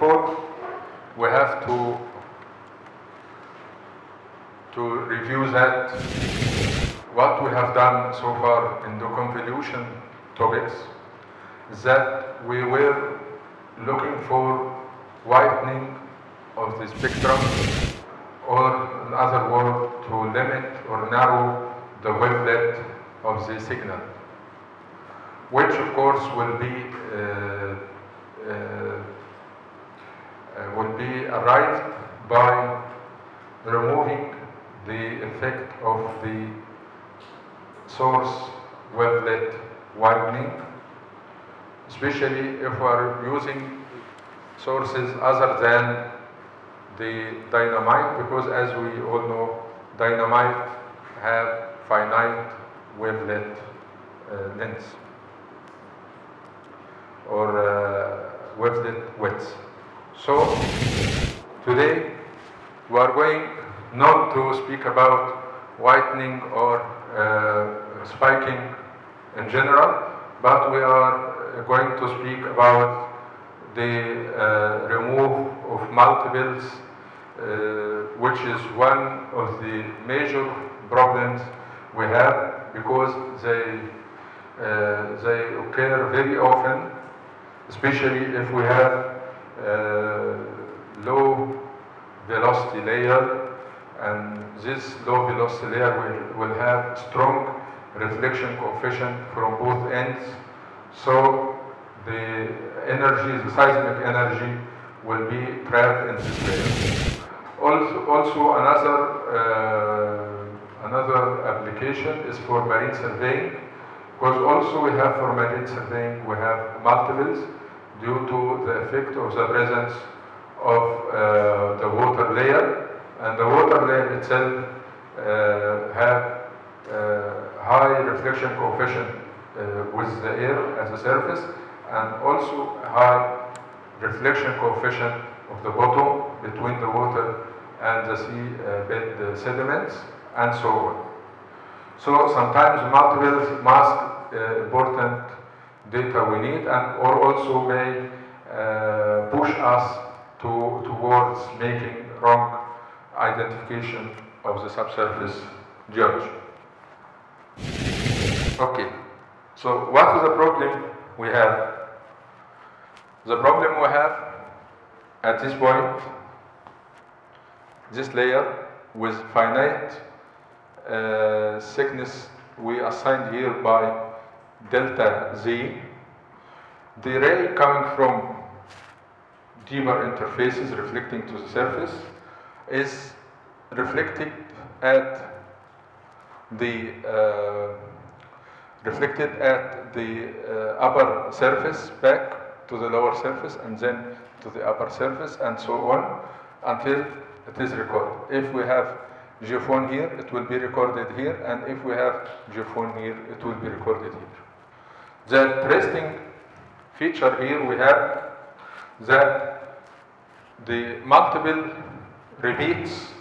before, we have to to review that. What we have done so far in the convolution topics that we were looking for whitening of the spectrum or in other words to limit or narrow the wavelength of the signal which of course will be uh, uh, will be arrived by removing the effect of the source wavelet widening, especially if we are using sources other than the dynamite, because as we all know, dynamite have finite wavelet uh, length or uh, wavelength width. So today we are going not to speak about whitening or uh, spiking in general, but we are going to speak about the uh, remove of multiples, uh, which is one of the major problems we have because they uh, they occur very often, especially if we have low velocity layer and this low velocity layer will, will have strong reflection coefficient from both ends so the energy, the seismic energy will be trapped in this layer. Also, also another, uh, another application is for marine surveying because also we have for marine surveying we have multiples due to the effect of the presence of uh, the water layer and the water layer itself uh, have uh, high reflection coefficient uh, with the air at the surface and also high reflection coefficient of the bottom between the water and the sea uh, bed uh, sediments and so on. So sometimes multiple mask important data we need and or also may uh, push us to, towards making wrong identification of the subsurface geology. Okay, so what is the problem we have? The problem we have at this point, this layer with finite uh, thickness we assigned here by delta z, the ray coming from deeper interfaces reflecting to the surface is reflected at the uh, reflected at the uh, upper surface back to the lower surface and then to the upper surface and so on until it is recorded. If we have geophone here, it will be recorded here, and if we have geophone here, it will be recorded here. The interesting feature here we have that the multiple repeats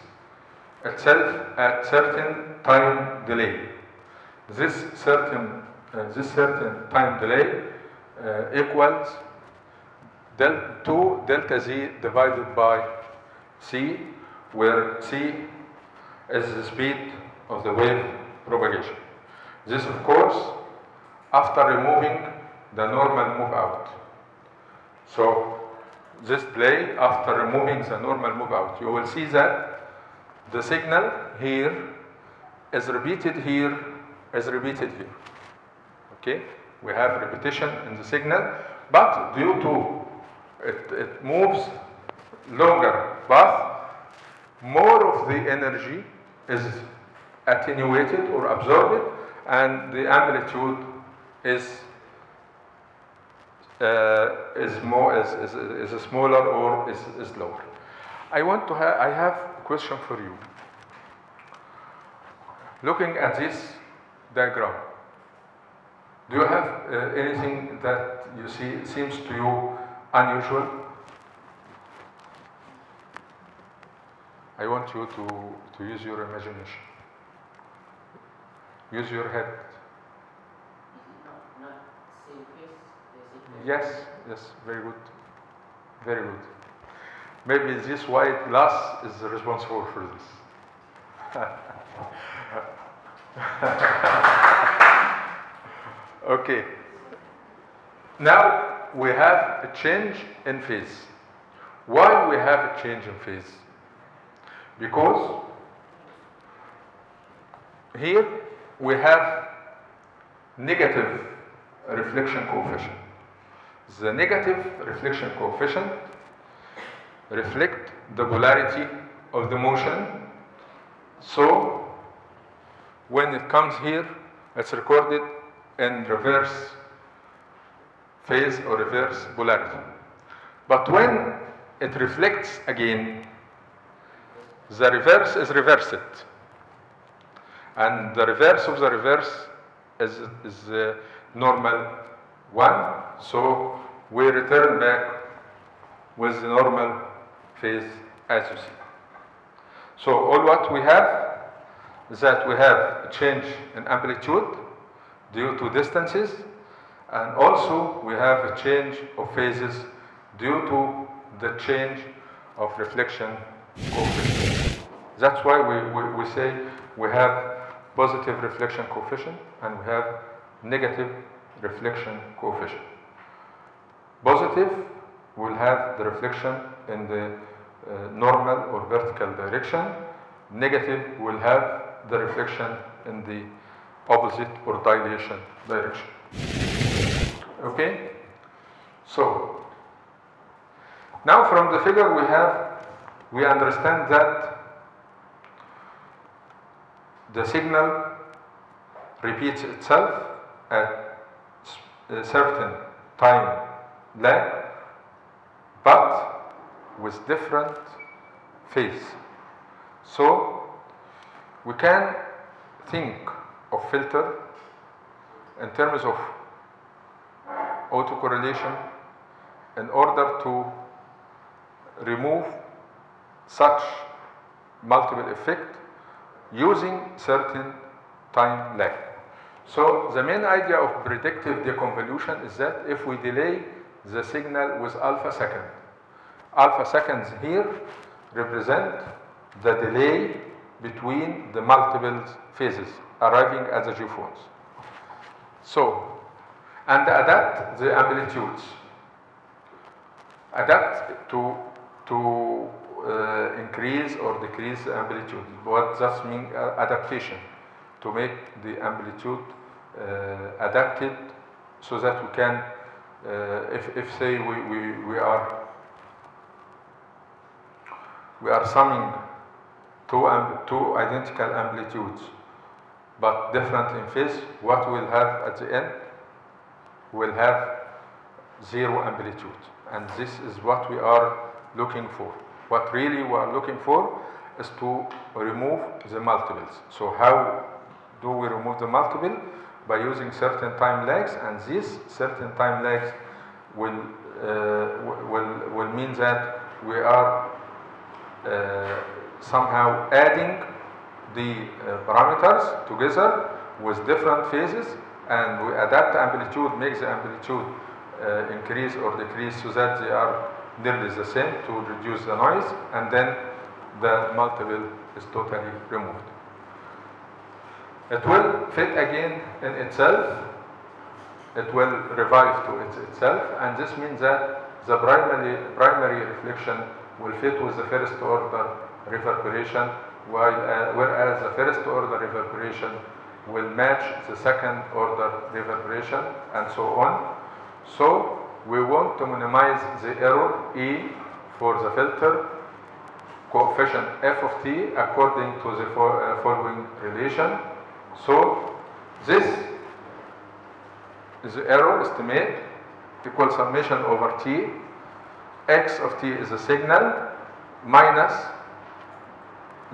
itself at certain time delay. This certain uh, this certain time delay uh, equals del 2 delta z divided by c, where c is the speed of the wave propagation. This, of course, after removing the normal move out. So this play after removing the normal move out, you will see that the signal here is repeated here, is repeated here. Okay, we have repetition in the signal, but due to it, it moves longer path, more of the energy is attenuated or absorbed, and the amplitude is uh, is more is, is, is smaller or is, is lower. I want to have I have a question for you. Looking at this diagram, do you have uh, anything that you see seems to you unusual? I want you to, to use your imagination. Use your head. Not same face, basically. Yes, yes, very good. Very good. maybe this white glass is responsible for this. okay. Now we have a change in phase. Why we have a change in phase? Because here we have negative reflection coefficient. The negative reflection coefficient reflect the polarity of the motion. So when it comes here, it's recorded in reverse phase or reverse polarity. But when it reflects again, the reverse is reversed. And the reverse of the reverse is, is the normal one. So we return back with the normal phase as you see. So all what we have is that we have a change in amplitude due to distances and also we have a change of phases due to the change of reflection coefficient. That's why we, we, we say we have positive reflection coefficient and we have negative reflection coefficient. Positive will have the reflection in the uh, normal or vertical direction. Negative will have the reflection in the opposite or dilation direction. Okay? So, now from the figure we have, we understand that the signal repeats itself at a certain time lag, but with different phase. So we can think of filter in terms of autocorrelation in order to remove such multiple effect using certain time lag. So the main idea of predictive deconvolution is that if we delay the signal with alpha second, alpha seconds here represent the delay between the multiple phases arriving at the geophones. So, and adapt the amplitudes. Adapt to, to uh, increase or decrease the amplitude. What does mean uh, adaptation? To make the amplitude uh, adapted so that we can, uh, if, if say we, we, we are we are summing two, two identical amplitudes but different in phase, what we'll have at the end? We'll have zero amplitude. And this is what we are looking for. What really we are looking for is to remove the multiples. So how do we remove the multiple? By using certain time lags and these certain time lags will, uh, will, will mean that we are uh, somehow adding the uh, parameters together with different phases and we adapt amplitude, make the amplitude uh, increase or decrease so that they are nearly the same to reduce the noise and then the multiple is totally removed. It will fit again in itself, it will revive to it itself and this means that the primary, primary reflection will fit with the first order reverberation while, uh, whereas the first order reverberation will match the second order reverberation and so on. So we want to minimize the error E for the filter coefficient f of t according to the uh, following relation. So this is the error estimate equal summation over t. x of t is the signal minus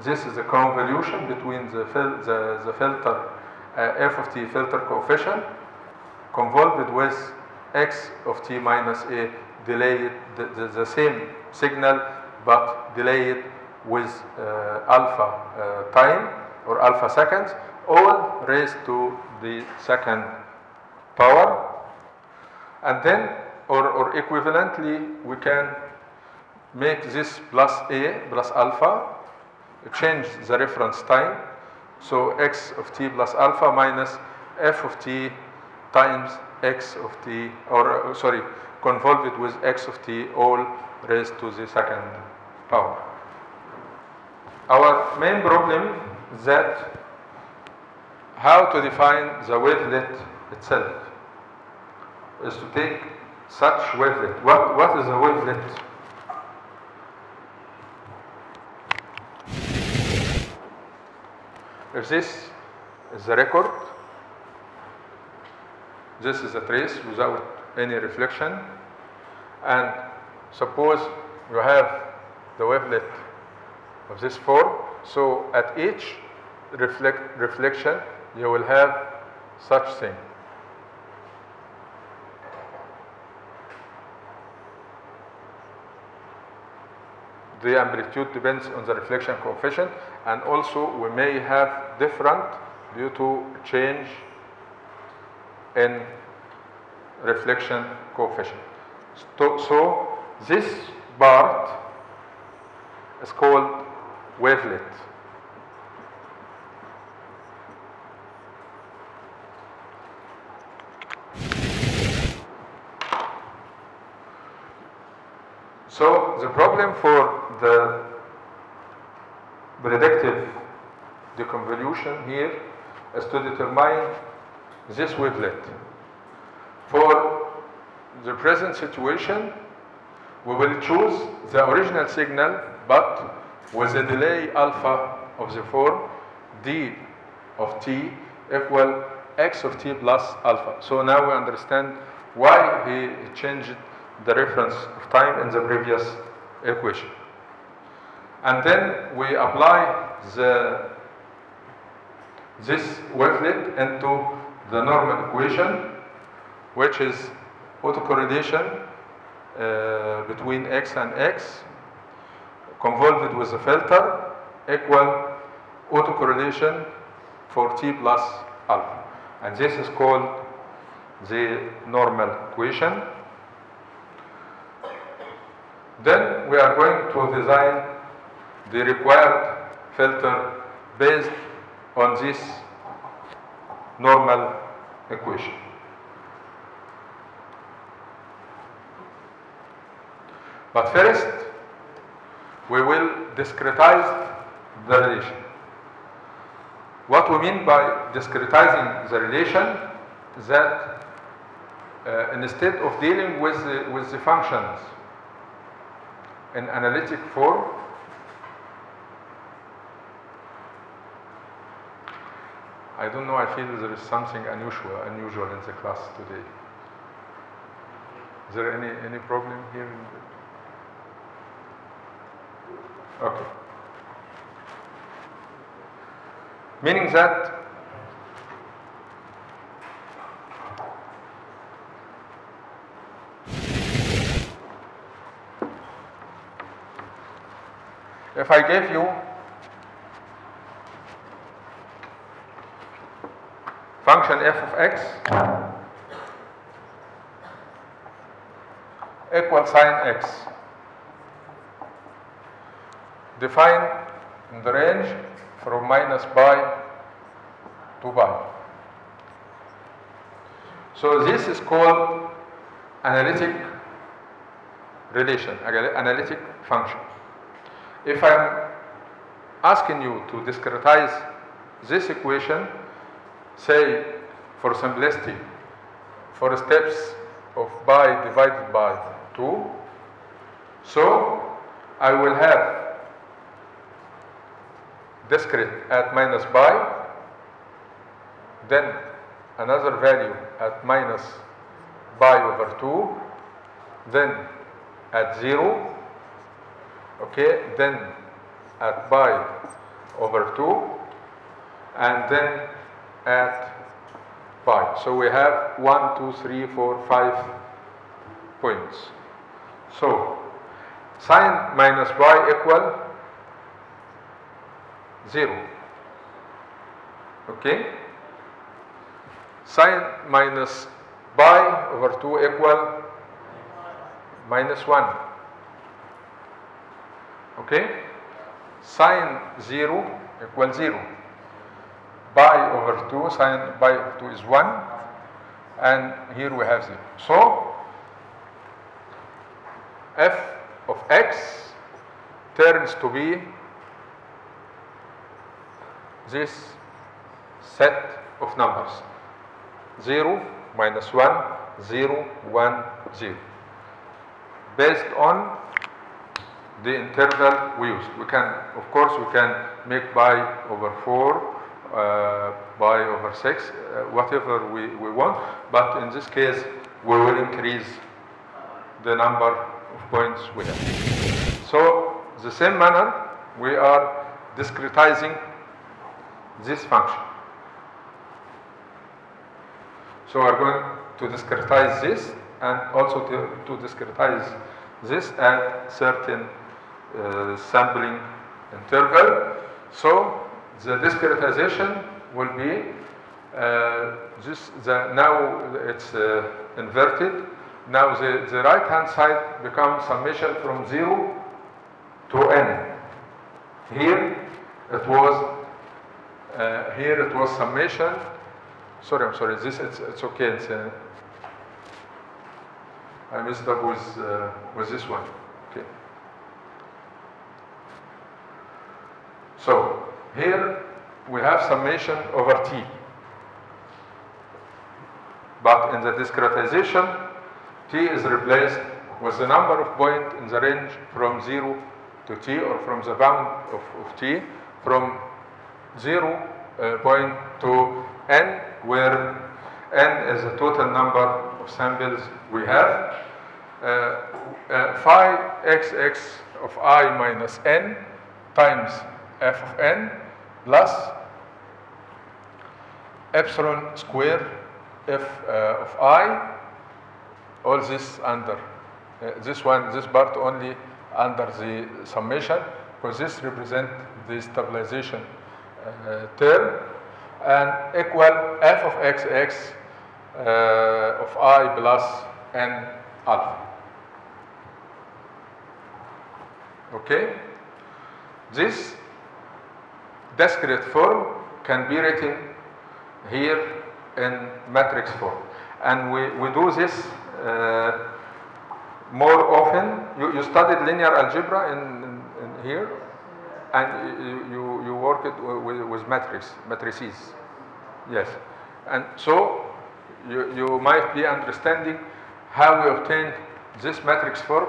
this is the convolution between the, fil the, the filter uh, f of t filter coefficient convolved with x of t minus a delayed the, the, the same signal but delayed with uh, alpha uh, time or alpha seconds all raised to the second power and then or, or equivalently we can make this plus a plus alpha, change the reference time. So x of t plus alpha minus f of t times x of t, or uh, sorry, convolve it with x of t all raised to the second power. Our main problem is that how to define the wavelet itself is to take such wavelet. What, what is a wavelet? If this is the record, this is a trace without any reflection, and suppose you have the wavelet of this form, so at each reflect, reflection you will have such thing. the amplitude depends on the reflection coefficient and also we may have different due to change in reflection coefficient. So, so this part is called wavelet. So the problem for the predictive deconvolution here is to determine this wavelet. For the present situation, we will choose the original signal but with a delay alpha of the form d of t equal x of t plus alpha. So now we understand why he changed the reference of time in the previous equation. And then we apply the, this wavelet into the normal equation, which is autocorrelation uh, between x and x, convolved with a filter, equal autocorrelation for t plus alpha. And this is called the normal equation. Then we are going to design the required filter based on this normal equation. But first, we will discretize the relation. What we mean by discretizing the relation is that uh, instead of dealing with the, with the functions in analytic form, I don't know, I feel there is something unusual, unusual in the class today. Is there any, any problem here? Okay. Meaning that if I gave you function f of x equal sine x defined in the range from minus pi to pi. So this is called analytic relation, analytic function. If I'm asking you to discretize this equation, say for simplicity, for steps of pi divided by 2, so I will have discrete at minus pi, then another value at minus pi over 2, then at 0, okay, then at pi over 2, and then at pi. So we have 1, 2, 3, 4, 5 points. So sine minus pi equal 0. Okay? Sine minus pi over 2 equal minus 1. Okay? Sine 0 equals 0. Pi over 2, sine pi over 2 is 1. And here we have 0. So, f of x turns to be this set of numbers 0 minus 1 0 1 0 based on the interval we used we can of course we can make pi over 4 uh, pi over 6 uh, whatever we, we want. But in this case we will increase the number of points we have. So the same manner we are discretizing this function. So we're going to discretize this and also to, to discretize this at certain sampling interval. So the discretization will be uh, this the, now it's uh, inverted. Now the, the right hand side becomes summation from 0 to n. Here it was uh, here it was summation. Sorry, I'm sorry. This it's, it's okay. It's, uh, I messed up with uh, with this one. Okay. So here we have summation over t. But in the discretization, t is replaced with the number of points in the range from 0 to t or from the bound of, of t from 0 uh, point to n where n is the total number of samples we have. Uh, uh, phi xx of i minus n times f of n plus epsilon square f uh, of i all this under uh, this one this part only under the summation because this represent the stabilization uh, term and equal f of xx uh, of i plus n alpha. Okay? This discrete form can be written here in matrix form. And we, we do this uh, more often. You, you studied linear algebra in, in, in here, and you, you, you work it with, with matrix, matrices. Yes. And so you, you might be understanding how we obtained this matrix form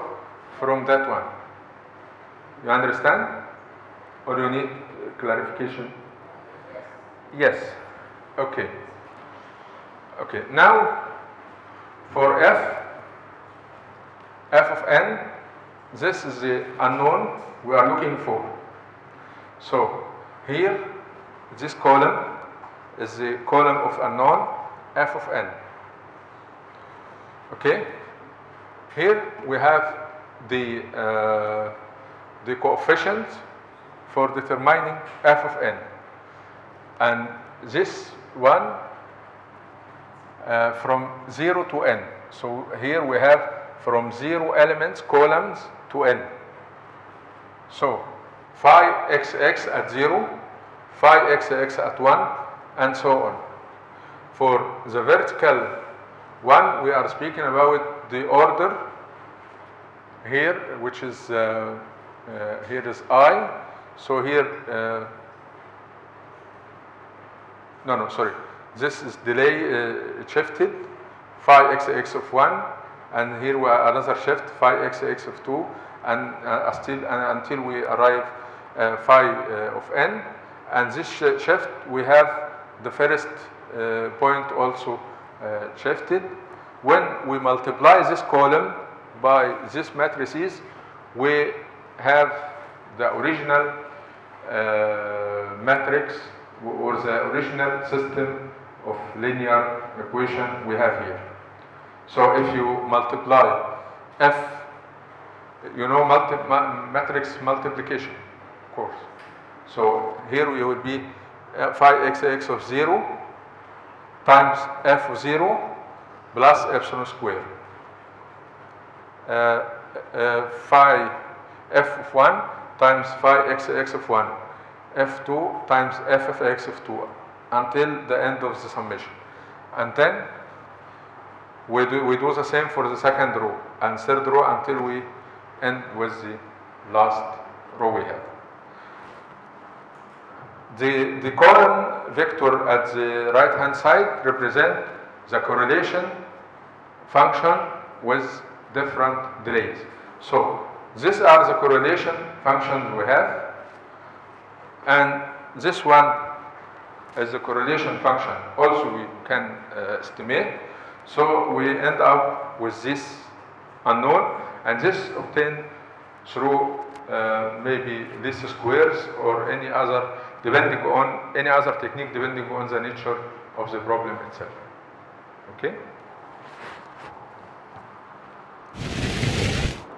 from that one. You understand? Or you need clarification? Yes. Okay. Okay. Now, for f, f of n, this is the unknown we are looking for. So, here, this column is the column of unknown f of n. Okay? Here we have the, uh, the coefficient for determining f of n. And this one uh, from 0 to n. So here we have from 0 elements, columns to n. So phi xx at 0, phi xx at 1, and so on. For the vertical one, we are speaking about the order here, which is, uh, uh, here is i. So here, uh, no, no, sorry. This is delay uh, shifted, phi xx of 1, and here we another shift, phi xx of 2, and uh, still until we arrive uh, phi uh, of n. And this sh shift, we have the first uh, point also uh, shifted. When we multiply this column by this matrices, we have the original uh, matrix or the original system of linear equation we have here. So if you multiply f, you know multi matrix multiplication, of course. So here we will be uh, phi xx of 0 times f 0 plus epsilon square. Uh, uh, phi f of 1 times phi x x of 1 f2 times f of x of 2 until the end of the summation. And then we do, we do the same for the second row and third row until we end with the last row we have. The, the column vector at the right hand side represent the correlation function with different delays. So these are the correlation functions we have and this one is a correlation function also we can uh, estimate. So we end up with this unknown and this obtained through uh, maybe least squares or any other depending on any other technique depending on the nature of the problem itself. Okay?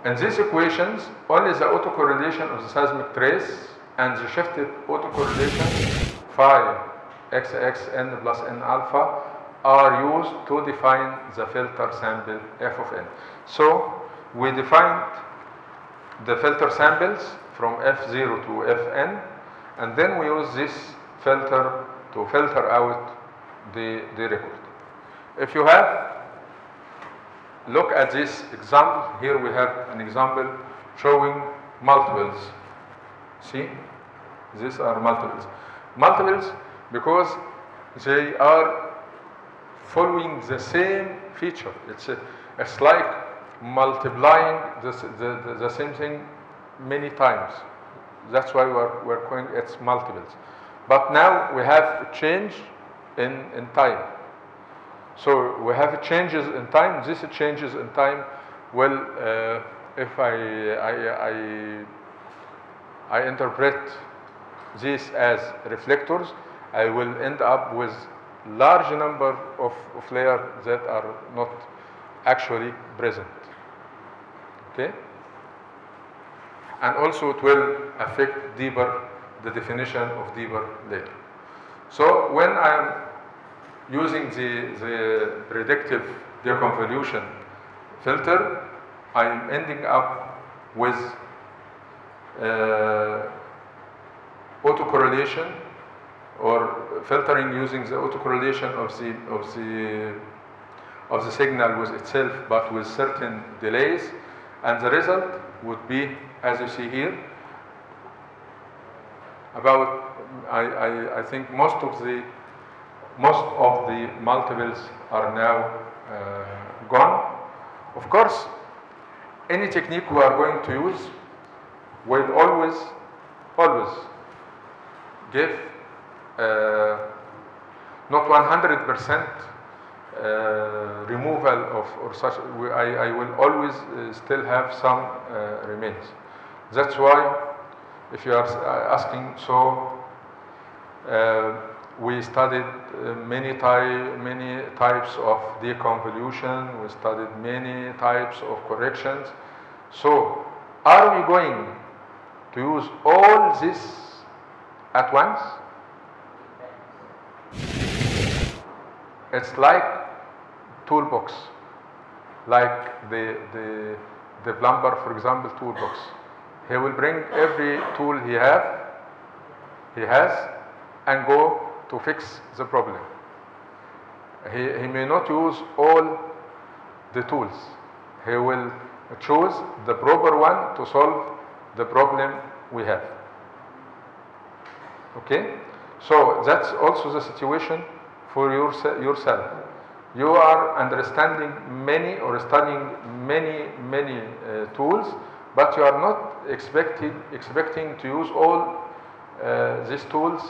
In these equations, only the autocorrelation of the seismic trace and the shifted autocorrelation phi xx n plus n alpha are used to define the filter sample f of n. So we defined the filter samples from f0 to fn and then we use this filter to filter out the, the record. If you have look at this example. Here we have an example showing multiples. See? These are multiples. Multiples because they are following the same feature. It's a, it's like multiplying the, the, the, the same thing many times. That's why we're, we're calling it multiples. But now we have a change in, in time so we have changes in time. These changes in time well, uh, if I, I, I, I interpret this as reflectors, I will end up with large number of, of layers that are not actually present. Okay? And also it will affect deeper, the definition of deeper layer. So when I am using the, the predictive deconvolution filter, I'm ending up with uh, autocorrelation or filtering using the autocorrelation of the of the of the signal with itself but with certain delays. And the result would be as you see here about I, I, I think most of the most of the multiples are now uh, gone. Of course, any technique we are going to use will always, always give uh, not 100% uh, removal of or such. I, I will always uh, still have some uh, remains. That's why, if you are asking, so uh, we studied uh, many, ty many types of deconvolution, we studied many types of corrections. So, are we going to use all this at once? It's like toolbox, like the, the, the plumber, for example, toolbox. He will bring every tool he have, he has, and go to fix the problem. He, he may not use all the tools. He will choose the proper one to solve the problem we have. Okay? So that's also the situation for your, yourself. You are understanding many or studying many, many uh, tools, but you are not expecting, expecting to use all uh, these tools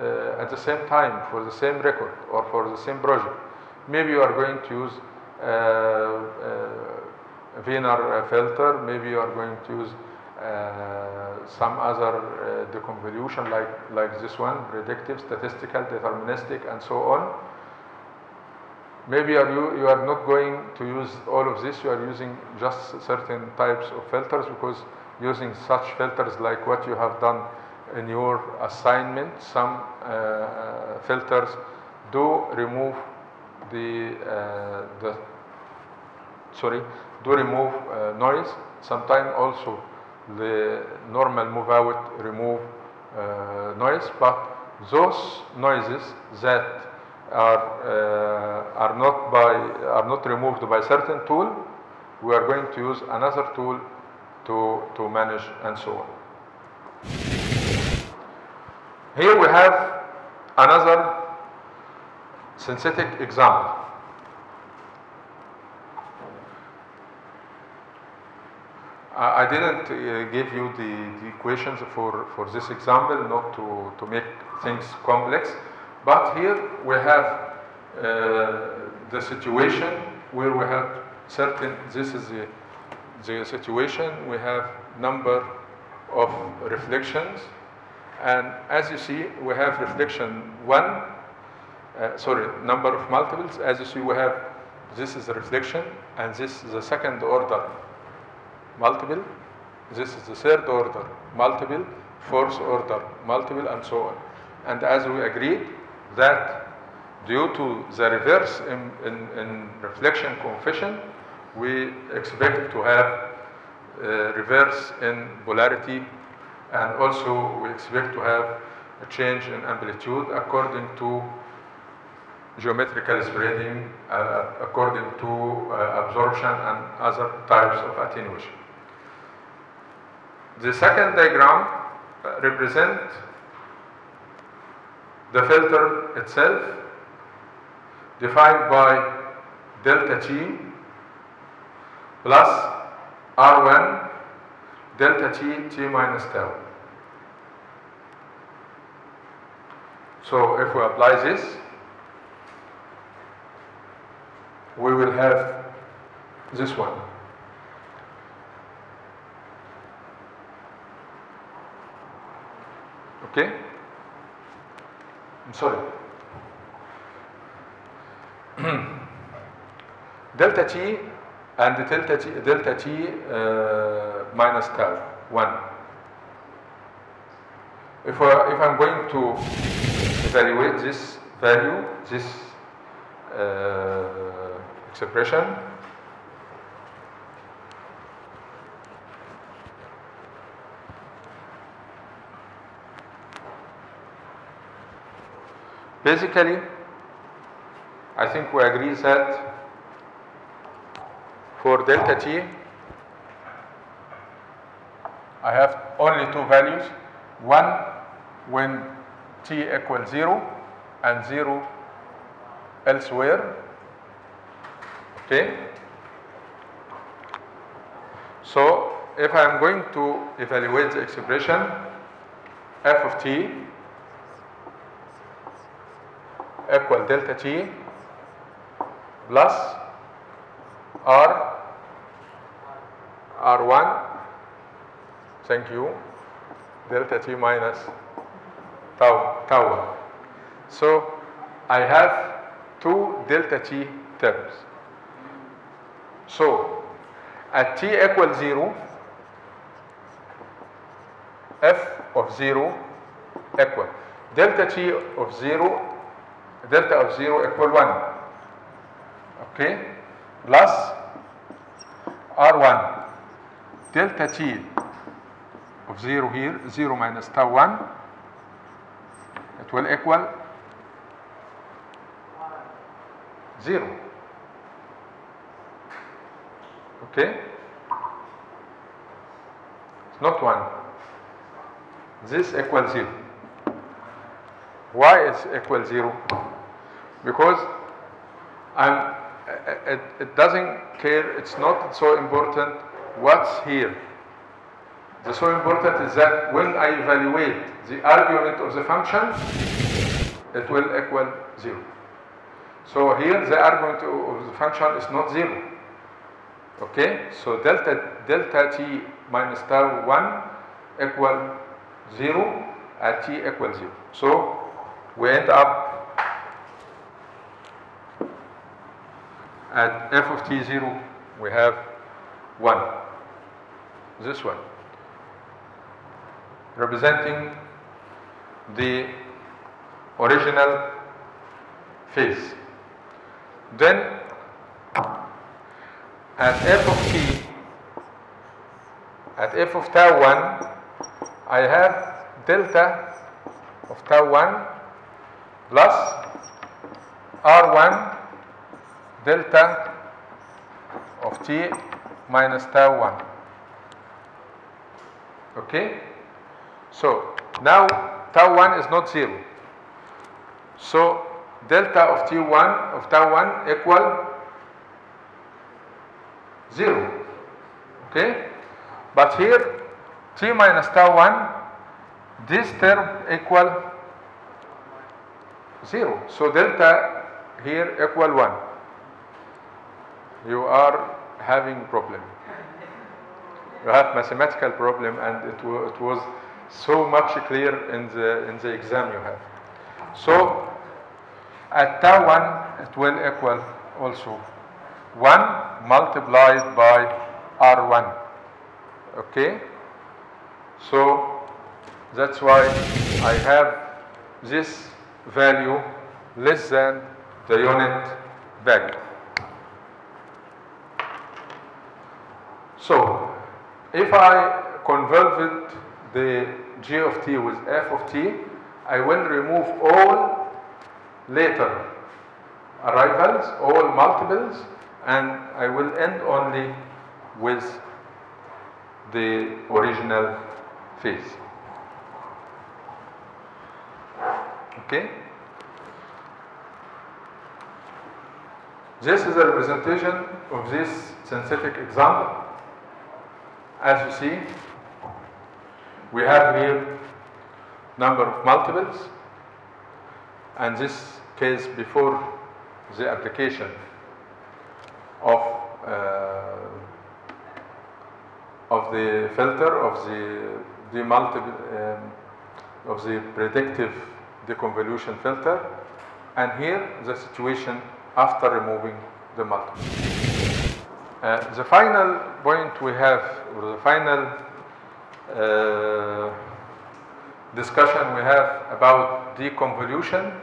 uh, at the same time for the same record or for the same project. Maybe you are going to use uh, uh, Wiener filter, maybe you are going to use uh, some other uh, deconvolution like, like this one, predictive, statistical, deterministic and so on. Maybe are you, you are not going to use all of this, you are using just certain types of filters because using such filters like what you have done in your assignment, some uh, filters do remove the, uh, the sorry, do remove uh, noise. Sometimes also the normal move out, remove uh, noise, but those noises that are, uh, are, not by, are not removed by certain tool, we are going to use another tool to, to manage and so on. Here we have another synthetic example. I didn't uh, give you the, the equations for, for this example, not to, to make things complex, but here we have uh, the situation where we have certain, this is the, the situation, we have number of reflections, and as you see, we have reflection one, uh, sorry, number of multiples. As you see, we have this is the reflection, and this is the second order multiple. This is the third order multiple, fourth order multiple, and so on. And as we agreed that due to the reverse in, in, in reflection coefficient, we expect to have uh, reverse in polarity and also we expect to have a change in amplitude according to geometrical spreading, uh, according to uh, absorption and other types of attenuation. The second diagram represents the filter itself defined by delta T plus R1 delta T T minus tau. So if we apply this, we will have this one. Okay? I'm sorry. delta T and delta T, delta T uh, minus tau, 1. If, I, if I'm going to evaluate this value, this uh, expression, basically, I think we agree that for delta t, I have only two values. One when t equals 0 and 0 elsewhere. Okay? So if I'm going to evaluate the expression f of t equal delta t plus r r1 thank you delta t minus tau tau. 1 so i have two delta t terms. So at t equals 0 f of 0 equal. Delta t of 0 delta of 0 equal 1 okay? Plus r1 delta t of 0 here 0 minus tau 1 it will equal 0 okay? It's not 1 this equals 0 why is equal 0 because I'm, it, it doesn't care, it's not so important what's here. The so important is that when I evaluate the argument of the function, it will equal 0. So here the argument of the function is not 0. Okay, so delta, delta t minus tau 1 equal 0 at t equal 0. So we end up at f of t0 we have 1 this one representing the original phase then at f of t at f of tau 1, I have delta of tau 1 plus r1 delta of t minus tau 1. Okay? So now tau 1 is not 0. So delta of t1 of tau 1 equal 0. Okay? But here t minus tau 1 this term equal 0. So delta here equal 1. You are having problem. You have mathematical problem and it, it was so much clear in the, in the exam you have. So at tau 1 it will equal also 1 multiplied by r1. Okay? So that's why I have this value less than the unit value. So if I converted the g of t with f of t, I will remove all later arrivals, all multiples, and I will end only with the original phase. Okay? This is a representation of this synthetic example. As you see, we have here number of multiples, and this case before the application of uh, of the filter of the the multiple um, of the predictive deconvolution filter, and here the situation after removing the multiple. Uh, the final point we have, or the final discussion we have about deconvolution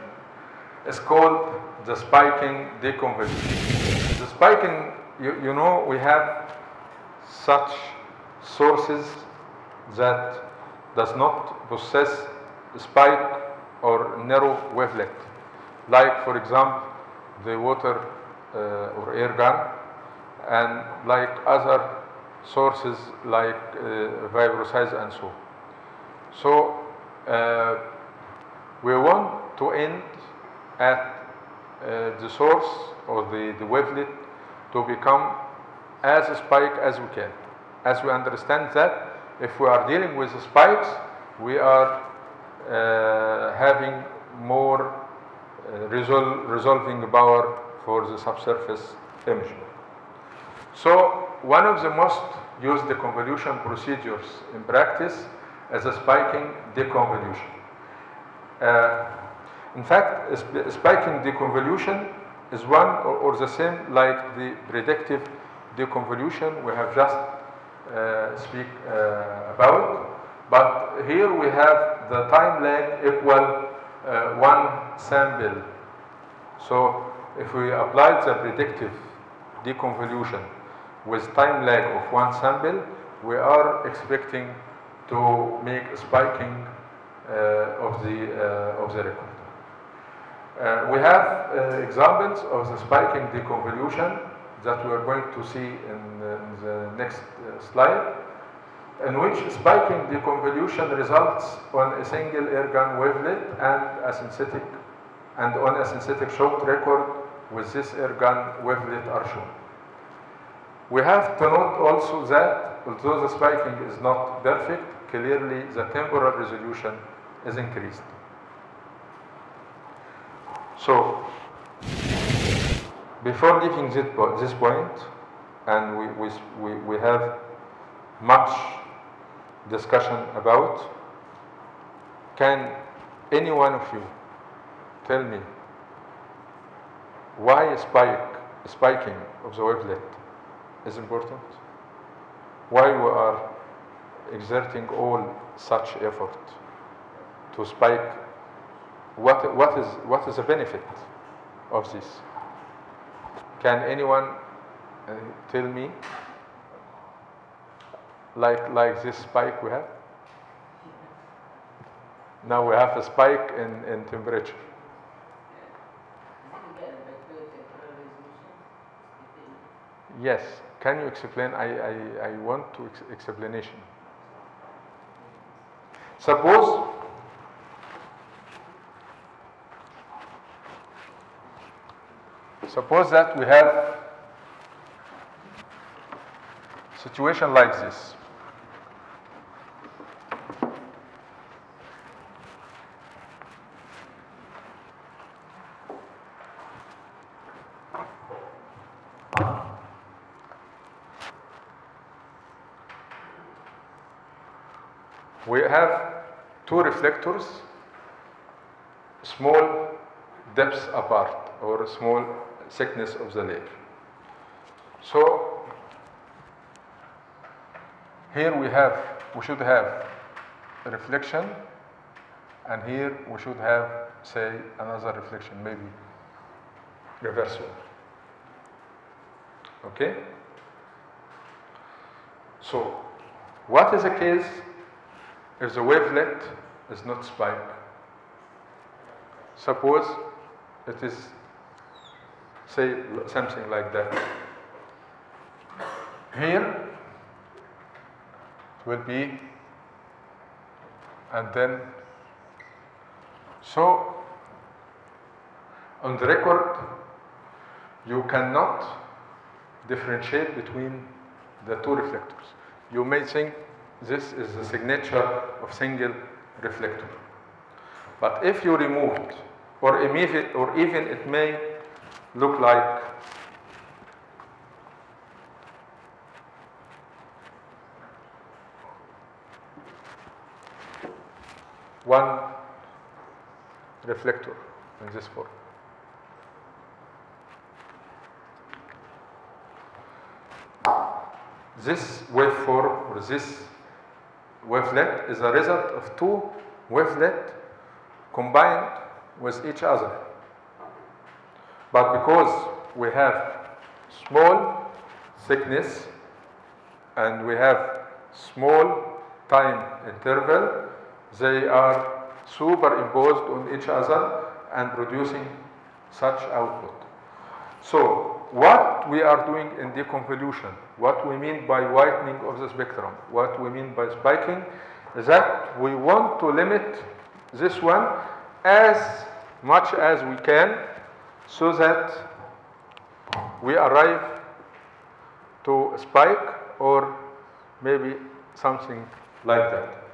is called the spiking deconvolution. The spiking, you, you know, we have such sources that does not possess spike or narrow wavelet. Like, for example, the water uh, or air gun, and like other sources like uh, vibroseis and so. So uh, we want to end at uh, the source or the, the wavelet to become as spike as we can. As we understand that if we are dealing with spikes, we are uh, having more uh, resol resolving power for the subsurface imaging. So one of the most used deconvolution procedures in practice is a spiking deconvolution. Uh, in fact, sp spiking deconvolution is one or, or, the same like the predictive deconvolution we have just uh, speak uh, about. But here we have the time lag equal uh, one sample. So if we apply the predictive deconvolution with time lag of one sample, we are expecting to make a spiking uh, of the uh, of the record. Uh, we have uh, examples of the spiking deconvolution that we are going to see in, in the next uh, slide, in which spiking deconvolution results on a single air gun wavelet and a synthetic and on a synthetic short record with this air gun wavelet are shown. We have to note also that although the spiking is not perfect, clearly the temporal resolution is increased. So, before leaving this, point, and we, we, we, we have much discussion about, can any one of you tell me why spike, spiking of the wavelet is important? Why we are exerting all such effort to spike? What, what, is, what is the benefit of this? Can anyone uh, tell me? like like this spike we have. Now we have a spike in, in temperature. Yes. Can you explain? I, I, I want to ex- explanation. Suppose suppose that we have situation like this. We have two reflectors, small depths apart or small thickness of the layer. So here we have, we should have a reflection, and here we should have, say, another reflection, maybe reversal. Okay? So, what is the case if the wavelet is not spike? Suppose it is, say, something like that. Here it will be, and then, so on the record, you cannot differentiate between the two reflectors. You may think this is the signature of single reflector. But if you removed, or even, or even it may look like one reflector in this form. This waveform or this wavelet is a result of two wavelet combined with each other. But because we have small thickness and we have small time interval, they are superimposed on each other and producing such output. So, what we are doing in deconvolution, what we mean by whitening of the spectrum, what we mean by spiking, is that we want to limit this one as much as we can so that we arrive to a spike or maybe something like that.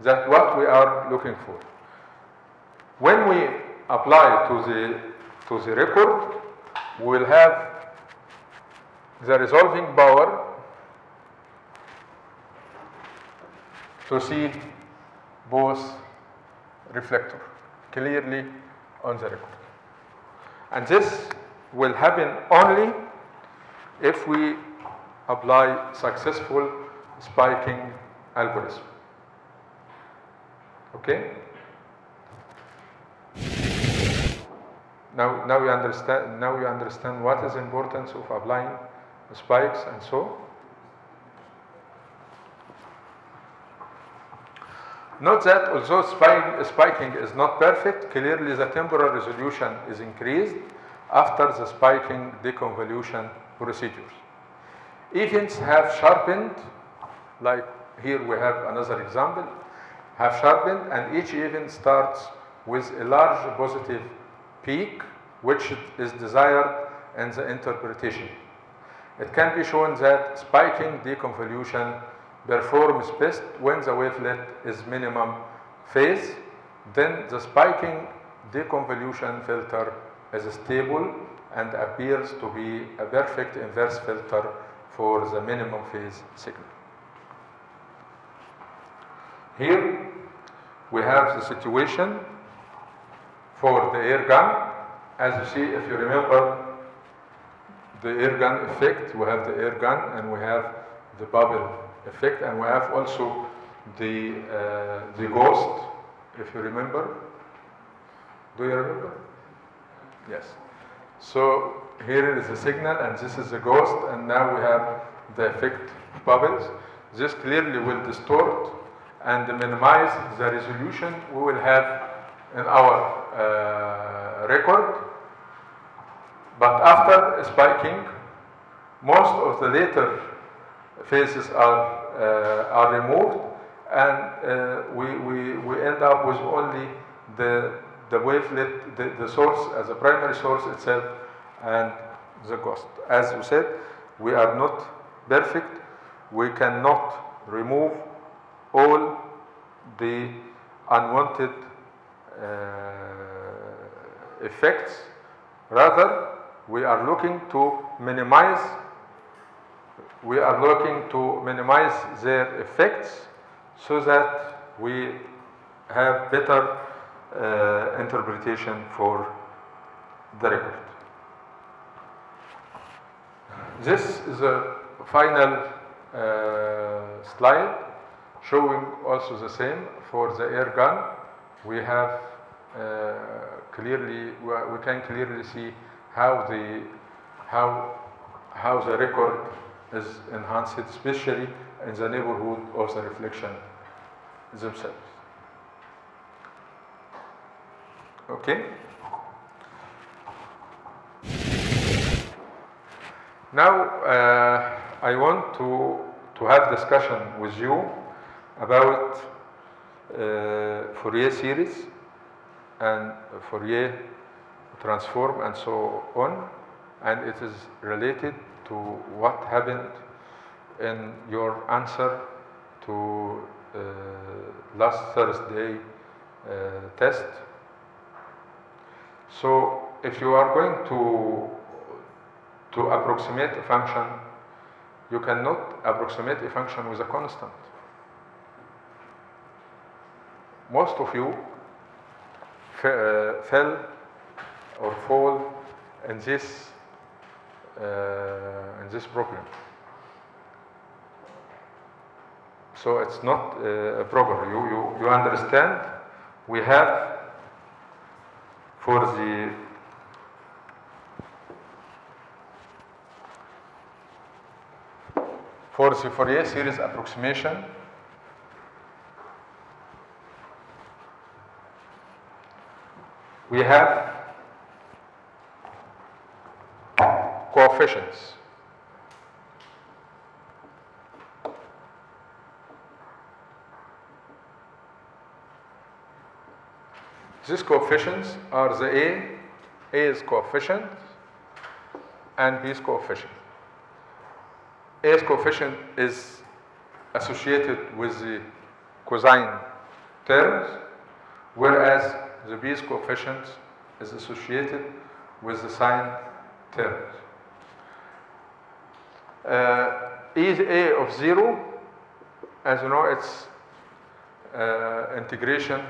That's what we are looking for. When we apply to the, to the record, we will have the resolving power to see both reflector clearly on the record. And this will happen only if we apply successful spiking algorithm. Okay? Now, now you understand. Now you understand what is importance of applying spikes and so. Note that although spiking is not perfect, clearly the temporal resolution is increased after the spiking deconvolution procedures. Events have sharpened, like here we have another example, have sharpened and each event starts with a large positive peak which is desired in the interpretation. It can be shown that spiking deconvolution performs best when the wavelet is minimum phase, then the spiking deconvolution filter is stable and appears to be a perfect inverse filter for the minimum phase signal. Here we have the situation for the air gun. As you see, if you remember the air gun effect, we have the air gun and we have the bubble effect and we have also the, uh, the ghost, if you remember. Do you remember? Yes. So here is the signal and this is the ghost and now we have the effect bubbles. This clearly will distort and minimize the resolution we will have in our record. But after spiking, most of the later phases are, uh, are removed and uh, we, we, we end up with only the, the wavelet, the, the source as a primary source itself and the ghost. As you said, we are not perfect. We cannot remove all the unwanted uh, effects. Rather, we are looking to minimize we are looking to minimize their effects so that we have better uh, interpretation for the record. This is a final uh, slide showing also the same for the air gun. We have uh, clearly, we can clearly see how the, how, how the record is enhanced, especially in the neighborhood of the reflection themselves. Okay? Now, uh, I want to, to have discussion with you about uh, Fourier series and Fourier transform and so on and it is related to what happened in your answer to uh, last Thursday uh, test. So if you are going to to approximate a function, you cannot approximate a function with a constant. Most of you fell or fall in this uh, in this problem. So it's not uh, a problem. You, you, you understand? We have for the for the Fourier series approximation we have coefficients. These coefficients are the A, A is coefficient and B is coefficient. A's coefficient is associated with the cosine terms, whereas the B's coefficient is associated with the sine terms. Uh, a of 0, as you know, it's uh, integration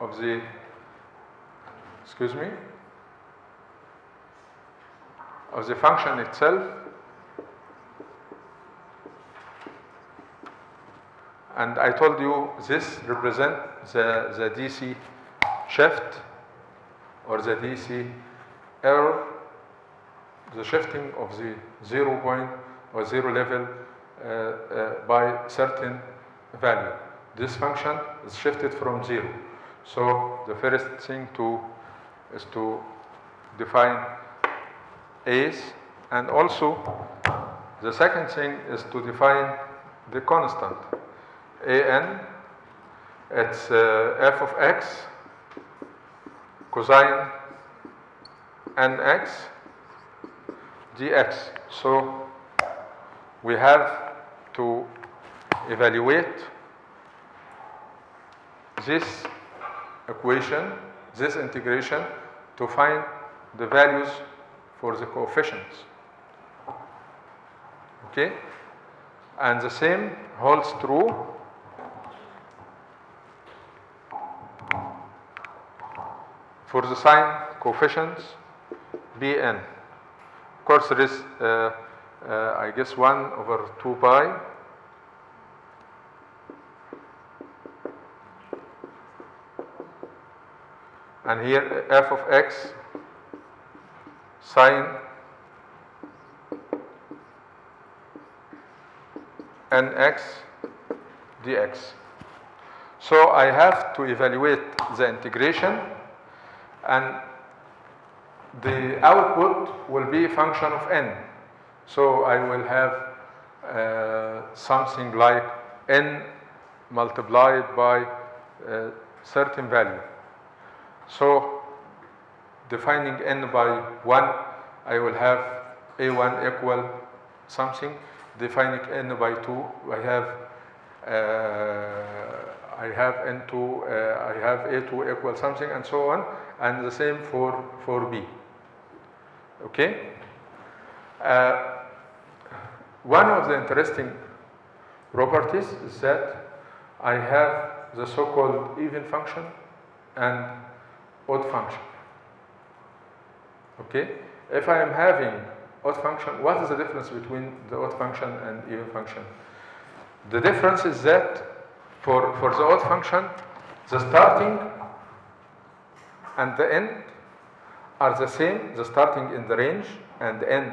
of the, excuse me, of the function itself and I told you this represents the, the DC shift or the DC error, the shifting of the zero point or zero level uh, uh, by certain value. This function is shifted from zero. So the first thing to is to define A's and also the second thing is to define the constant an it's uh, f of x cosine nx dx. So we have to evaluate this equation this integration to find the values for the coefficients. Okay? And the same holds true for the sine coefficients Bn. Of course, there is, uh, uh, I guess, 1 over 2 pi. And here f of x sine nx dx. So I have to evaluate the integration and the output will be a function of n. So I will have uh, something like n multiplied by a certain value. So defining n by 1, I will have a1 equal something. Defining n by 2, I have uh, I have n2, uh, I have a2 equal something and so on, and the same for, for b. Okay? Uh, one of the interesting properties is that I have the so-called even function and odd function. Okay? If I am having odd function, what is the difference between the odd function and even function? The difference is that for, for the odd function, the starting and the end are the same, the starting in the range and the end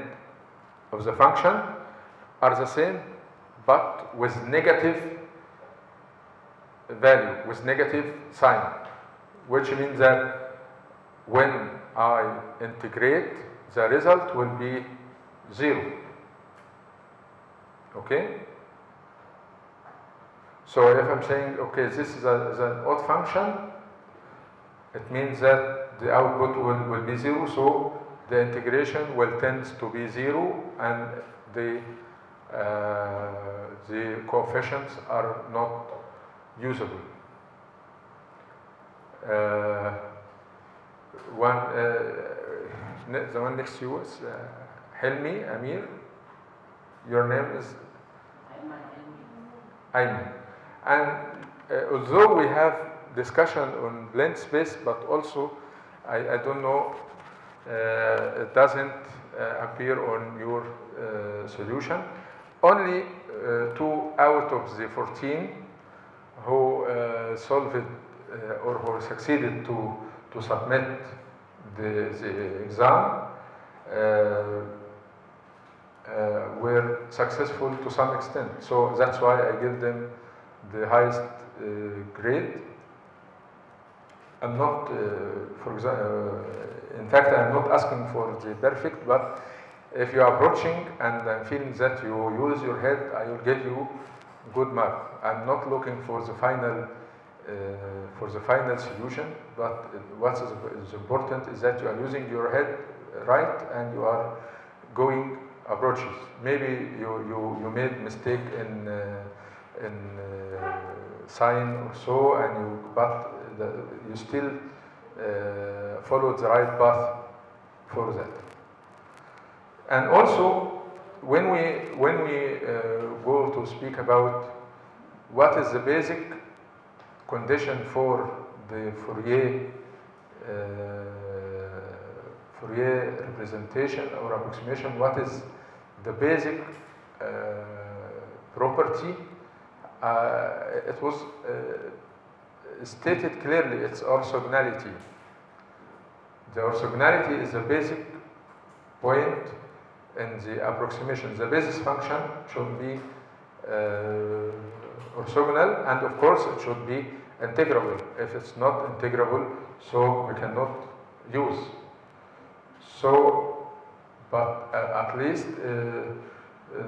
of the function are the same, but with negative value, with negative sign, which means that when I integrate, the result will be zero. Okay? So if I'm saying, okay, this is, a, is an odd function, it means that the output will, will be zero, so the integration will tend to be zero and the, uh, the coefficients are not usable. Uh, one, uh, the one next to you is uh, Helmi Amir. Your name is Ayman. And uh, although we have discussion on blend space, but also I, I don't know, uh, it doesn't uh, appear on your uh, solution. Only uh, two out of the 14 who solved or who succeeded to, to submit the, the exam uh, were successful to some extent. So that's why I give them the highest uh, grade. I'm not, uh, for example, uh, in fact, I'm not asking for the perfect, but if you are approaching and I'm feeling that you use your head, I will give you good mark. I'm not looking for the final uh, for the final solution, but what is, important is that you are using your head right and you are going approaches. Maybe you, you, you made mistake in uh, in uh, sign or so, and you but the, you still uh, followed the right path for that. And also, when we when we uh, go to speak about what is the basic condition for the Fourier uh, Fourier representation or approximation, what is the basic uh, property? Uh, it was uh, stated clearly, it's orthogonality. The orthogonality is the basic point in the approximation. The basis function should be uh, orthogonal and of course it should be integrable. If it's not integrable, so we cannot use. So, but uh, at least uh,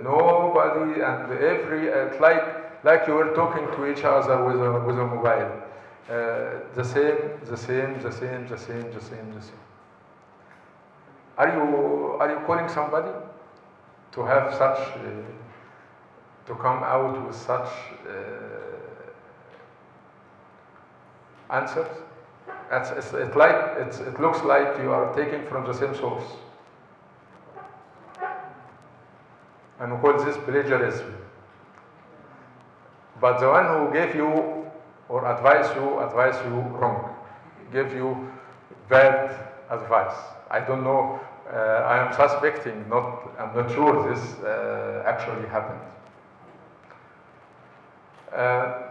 nobody and every, uh, like, like you were talking to each other with a, with a mobile. Uh, the same, the same, the same, the same, the same, the same. Are you, are you calling somebody to have such, uh, to come out with such uh, answers? It's, it's, it, like, it's, it looks like you are taking from the same source. And we call this plagiarism. But the one who gave you or advised you, advise you wrong, gave you bad advice. I don't know, uh, I am suspecting, not, I'm not sure this uh, actually happened. Uh,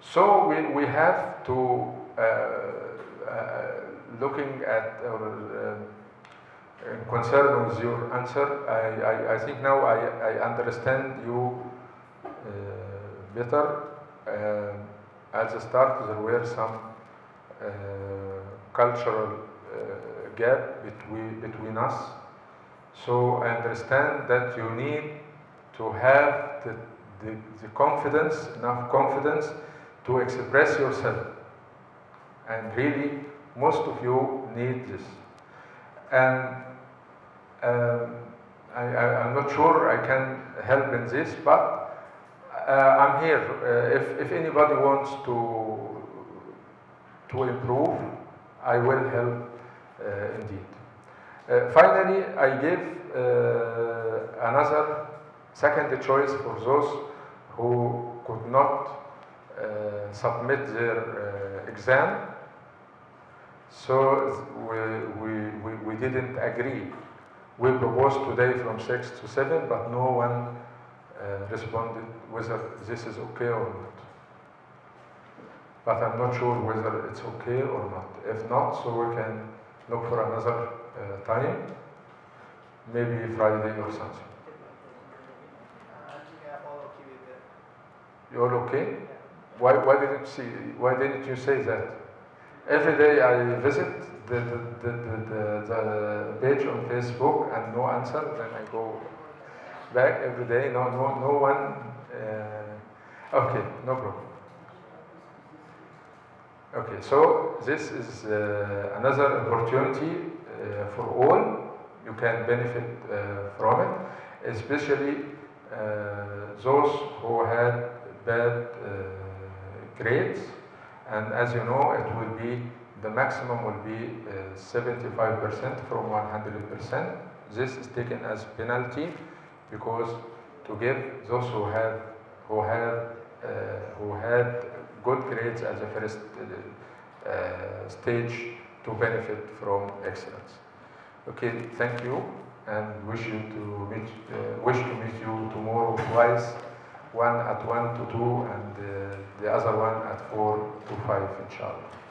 so we, we have to, uh, uh, looking at or uh, concern with your answer, I, I, I think now I, I understand you better. Um, at the start, there were some uh, cultural uh, gap between, between us. So I understand that you need to have the, the, the confidence, enough confidence to express yourself. And really, most of you need this. And um, I, am not sure I can help in this, but uh, I'm here. Uh, if, if anybody wants to, to improve, I will help uh, indeed. Uh, finally, I give uh, another second choice for those who could not uh, submit their exam. So we, we, we, we didn't agree. We proposed today from 6 to 7, but no one uh, responded whether this is okay or not. But I'm not sure whether it's okay or not. If not, so we can look for another uh, time, maybe Friday or something. You're okay? Why, why didn't see, why didn't you say that? Every day I visit the, the, the, the, the, page on Facebook and no answer, then I go back every day, no, no, no one, uh, okay, no problem. Okay, so this is uh, another opportunity uh, for all. You can benefit uh, from it, especially uh, those who had bad uh, grades. And as you know, it will be the maximum will be 75% from 100%. This is taken as penalty because to give those who have who have who had good grades as a first uh, uh, stage to benefit from excellence. Okay, thank you and wish you to meet, uh, wish to meet you tomorrow twice, one at 1 to 2 and the other one at 4 to 5 inshallah.